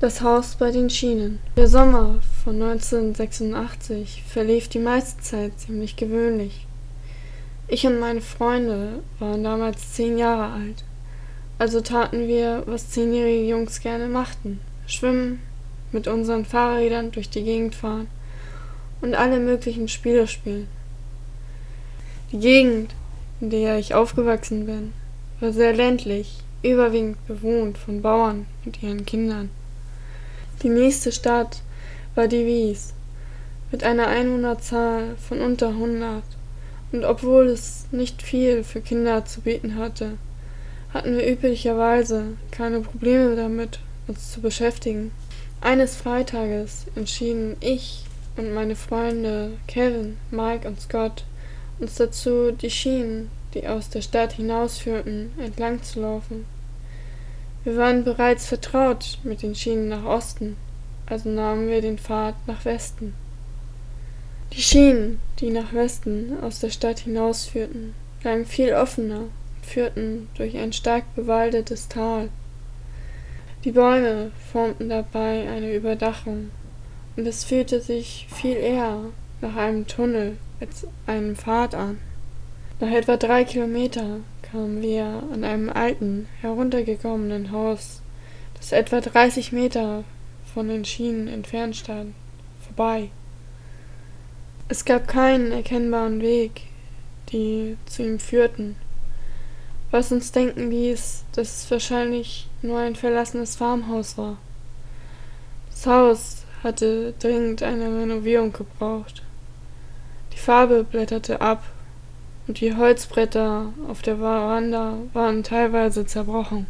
Das Haus bei den Schienen. Der Sommer von 1986 verlief die meiste Zeit ziemlich gewöhnlich. Ich und meine Freunde waren damals zehn Jahre alt, also taten wir, was zehnjährige Jungs gerne machten: schwimmen, mit unseren Fahrrädern durch die Gegend fahren und alle möglichen Spiele spielen. Die Gegend, in der ich aufgewachsen bin, war sehr ländlich, überwiegend bewohnt von Bauern und ihren Kindern. Die nächste Stadt war die Wies mit einer Einwohnerzahl von unter 100, und obwohl es nicht viel für Kinder zu bieten hatte, hatten wir üblicherweise keine Probleme damit, uns zu beschäftigen. Eines Freitages entschieden ich und meine Freunde Kevin, Mike und Scott uns dazu, die Schienen, die aus der Stadt hinausführten, entlang zu laufen. Wir waren bereits vertraut mit den Schienen nach Osten, also nahmen wir den Pfad nach Westen. Die Schienen, die nach Westen aus der Stadt hinausführten, lagen viel offener und führten durch ein stark bewaldetes Tal. Die Bäume formten dabei eine Überdachung, und es fühlte sich viel eher nach einem Tunnel als einem Pfad an. Nach etwa drei Kilometer kamen wir an einem alten, heruntergekommenen Haus, das etwa dreißig Meter von den Schienen entfernt stand, vorbei. Es gab keinen erkennbaren Weg, die zu ihm führten, was uns denken ließ, dass es wahrscheinlich nur ein verlassenes Farmhaus war. Das Haus hatte dringend eine Renovierung gebraucht. Die Farbe blätterte ab und die Holzbretter auf der Veranda waren teilweise zerbrochen.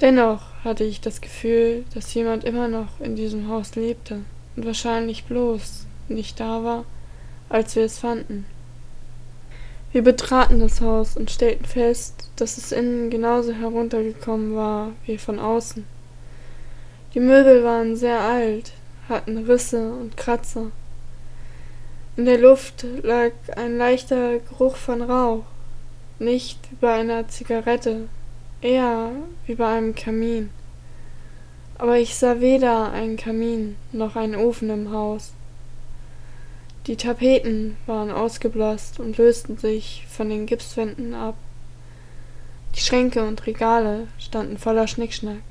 Dennoch hatte ich das Gefühl, dass jemand immer noch in diesem Haus lebte und wahrscheinlich bloß nicht da war, als wir es fanden. Wir betraten das Haus und stellten fest, dass es innen genauso heruntergekommen war wie von außen. Die Möbel waren sehr alt, hatten Risse und Kratzer. In der Luft lag ein leichter Geruch von Rauch, nicht wie bei einer Zigarette, eher wie bei einem Kamin. Aber ich sah weder einen Kamin noch einen Ofen im Haus. Die Tapeten waren ausgeblasst und lösten sich von den Gipswänden ab. Die Schränke und Regale standen voller Schnickschnack.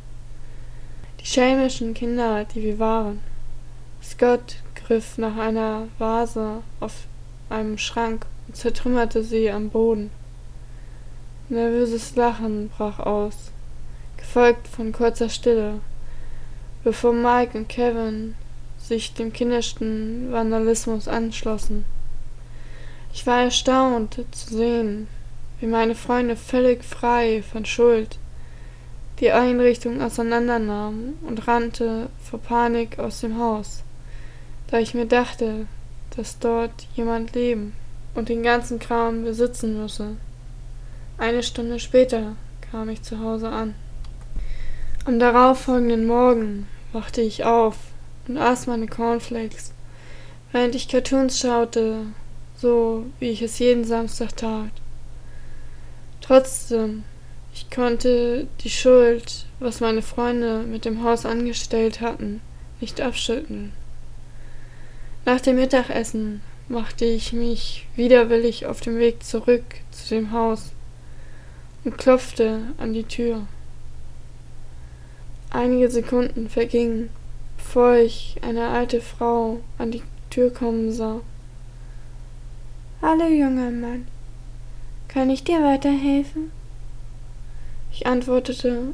Die schelmischen Kinder, die wir waren. Scott griff nach einer Vase auf einem Schrank und zertrümmerte sie am Boden. Nervöses Lachen brach aus, gefolgt von kurzer Stille, bevor Mike und Kevin sich dem kindersten Vandalismus anschlossen. Ich war erstaunt zu sehen, wie meine Freunde völlig frei von Schuld die Einrichtung auseinandernahm und rannte vor Panik aus dem Haus da ich mir dachte, dass dort jemand leben und den ganzen Kram besitzen müsse. Eine Stunde später kam ich zu Hause an. Am darauffolgenden Morgen wachte ich auf und aß meine Cornflakes, während ich Cartoons schaute, so wie ich es jeden Samstag tat. Trotzdem, ich konnte die Schuld, was meine Freunde mit dem Haus angestellt hatten, nicht abschütteln. Nach dem Mittagessen machte ich mich widerwillig auf dem Weg zurück zu dem Haus und klopfte an die Tür. Einige Sekunden vergingen, bevor ich eine alte Frau an die Tür kommen sah. Hallo, junger Mann. Kann ich dir weiterhelfen? Ich antwortete,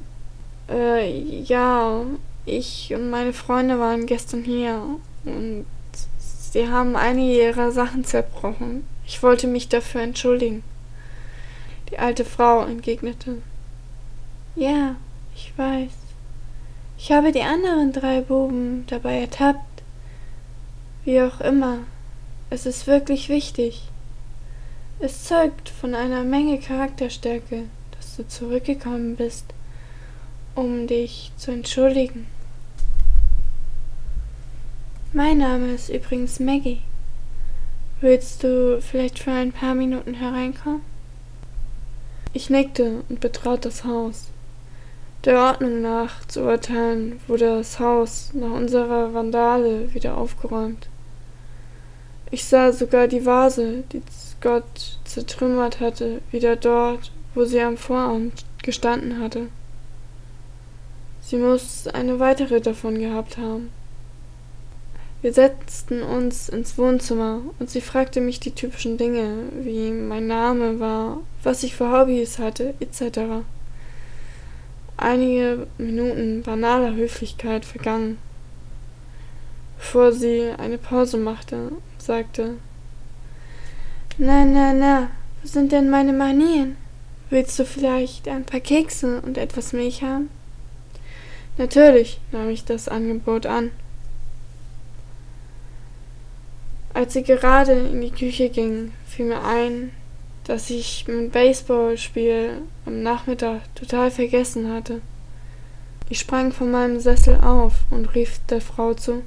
äh, ja, ich und meine Freunde waren gestern hier und Sie haben einige Ihrer Sachen zerbrochen. Ich wollte mich dafür entschuldigen. Die alte Frau entgegnete. Ja, ich weiß. Ich habe die anderen drei Buben dabei ertappt. Wie auch immer, es ist wirklich wichtig. Es zeugt von einer Menge Charakterstärke, dass du zurückgekommen bist, um dich zu entschuldigen. Mein Name ist übrigens Maggie. Willst du vielleicht für ein paar Minuten hereinkommen? Ich nickte und betrat das Haus. Der Ordnung nach zu urteilen, wurde das Haus nach unserer Vandale wieder aufgeräumt. Ich sah sogar die Vase, die Scott zertrümmert hatte, wieder dort, wo sie am Vorabend gestanden hatte. Sie muss eine weitere davon gehabt haben. Wir setzten uns ins Wohnzimmer und sie fragte mich die typischen Dinge, wie mein Name war, was ich für Hobbys hatte, etc. Einige Minuten banaler Höflichkeit vergangen, bevor sie eine Pause machte und sagte Na, na, na, wo sind denn meine Manien? Willst du vielleicht ein paar Kekse und etwas Milch haben? Natürlich, nahm ich das Angebot an. Als sie gerade in die Küche ging, fiel mir ein, dass ich mein Baseballspiel am Nachmittag total vergessen hatte. Ich sprang von meinem Sessel auf und rief der Frau zu.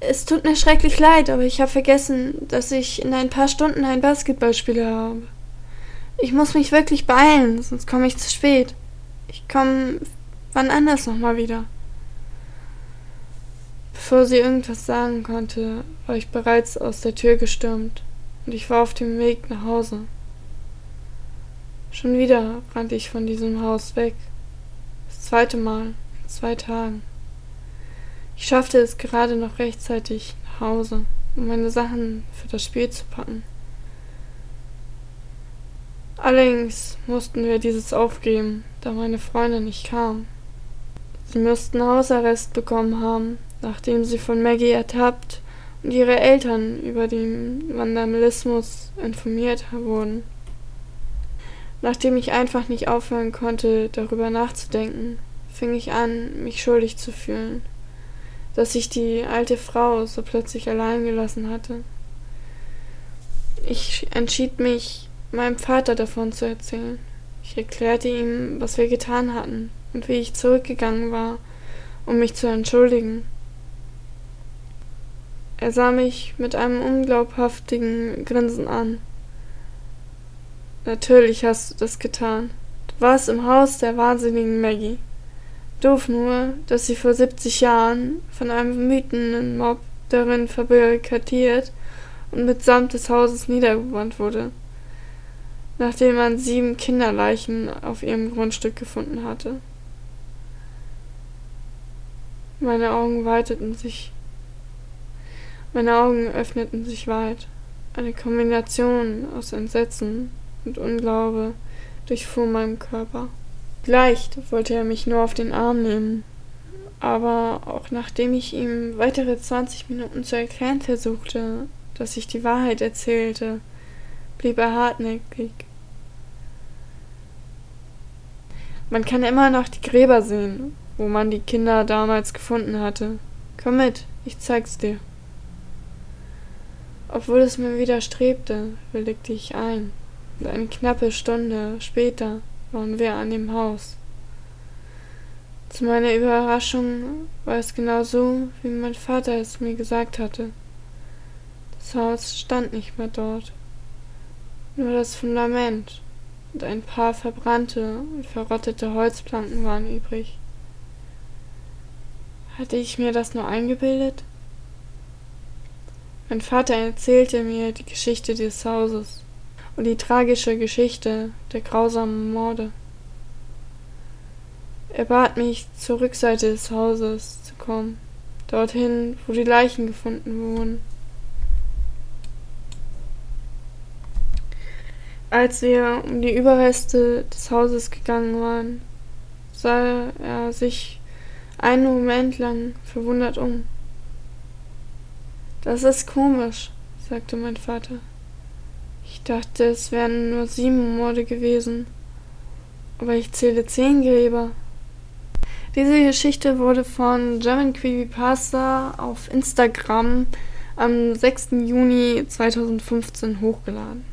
Es tut mir schrecklich leid, aber ich habe vergessen, dass ich in ein paar Stunden ein Basketballspiel habe. Ich muss mich wirklich beeilen, sonst komme ich zu spät. Ich komme wann anders nochmal wieder. Bevor sie irgendwas sagen konnte, war ich bereits aus der Tür gestürmt und ich war auf dem Weg nach Hause. Schon wieder rannte ich von diesem Haus weg. Das zweite Mal in zwei Tagen. Ich schaffte es gerade noch rechtzeitig nach Hause, um meine Sachen für das Spiel zu packen. Allerdings mussten wir dieses aufgeben, da meine Freundin nicht kam. Sie müssten Hausarrest bekommen haben, nachdem sie von Maggie ertappt und ihre Eltern über den Vandalismus informiert wurden. Nachdem ich einfach nicht aufhören konnte, darüber nachzudenken, fing ich an, mich schuldig zu fühlen, dass ich die alte Frau so plötzlich allein gelassen hatte. Ich entschied mich, meinem Vater davon zu erzählen. Ich erklärte ihm, was wir getan hatten und wie ich zurückgegangen war, um mich zu entschuldigen. Er sah mich mit einem unglaubhaftigen Grinsen an. Natürlich hast du das getan. Du warst im Haus der wahnsinnigen Maggie. Doof nur, dass sie vor 70 Jahren von einem wütenden Mob darin verbarrikadiert und mitsamt des Hauses niedergebrannt wurde, nachdem man sieben Kinderleichen auf ihrem Grundstück gefunden hatte. Meine Augen weiteten sich meine Augen öffneten sich weit. Eine Kombination aus Entsetzen und Unglaube durchfuhr meinen Körper. Leicht wollte er mich nur auf den Arm nehmen, aber auch nachdem ich ihm weitere zwanzig Minuten zu erklären versuchte, dass ich die Wahrheit erzählte, blieb er hartnäckig. Man kann immer noch die Gräber sehen, wo man die Kinder damals gefunden hatte. Komm mit, ich zeig's dir. Obwohl es mir widerstrebte, willigte ich ein, und eine knappe Stunde später waren wir an dem Haus. Zu meiner Überraschung war es genau so, wie mein Vater es mir gesagt hatte. Das Haus stand nicht mehr dort. Nur das Fundament und ein paar verbrannte und verrottete Holzplanken waren übrig. Hatte ich mir das nur eingebildet? Mein Vater erzählte mir die Geschichte des Hauses und die tragische Geschichte der grausamen Morde. Er bat mich, zur Rückseite des Hauses zu kommen, dorthin, wo die Leichen gefunden wurden. Als wir um die Überreste des Hauses gegangen waren, sah er sich einen Moment lang verwundert um. Das ist komisch, sagte mein Vater. Ich dachte, es wären nur sieben Morde gewesen. Aber ich zähle zehn Gräber. Diese Geschichte wurde von German Creepypasta auf Instagram am 6. Juni 2015 hochgeladen.